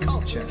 Culture.